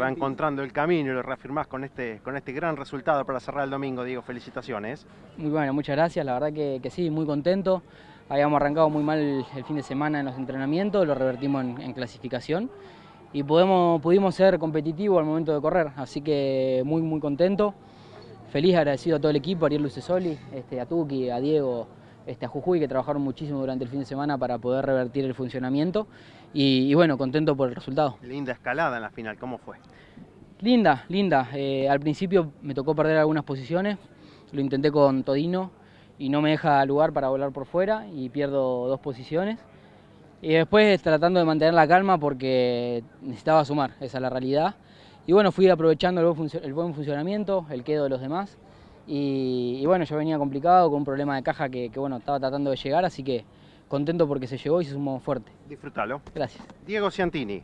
Va encontrando el camino y lo reafirmás con este, con este gran resultado para cerrar el domingo, Diego. Felicitaciones. Muy bueno, muchas gracias. La verdad que, que sí, muy contento. Habíamos arrancado muy mal el, fin de semana en los entrenamientos, lo revertimos en, en clasificación y podemos, pudimos ser competitivos al momento de correr. Así que muy, muy contento. Feliz, agradecido a todo el equipo, a Ariel Lucesoli, este, a Tuki, a Diego, este, a Jujuy, que trabajaron muchísimo durante el fin de semana para poder revertir el funcionamiento. Y, y bueno, contento por el resultado. Linda escalada en la final, ¿cómo fue? Linda, linda. Eh, al principio me tocó perder algunas posiciones, lo intenté con Todino y no me deja lugar para volar por fuera y pierdo dos posiciones. Y después tratando de mantener la calma porque necesitaba sumar, esa es la realidad. Y bueno, fui aprovechando el buen, el buen funcionamiento, el quedo de los demás. Y, y, bueno, yo venía complicado con un problema de caja que, que bueno, estaba tratando de llegar, así que contento porque se llegó y se sumó fuerte. Disfrútalo. Gracias. Diego Ciantini.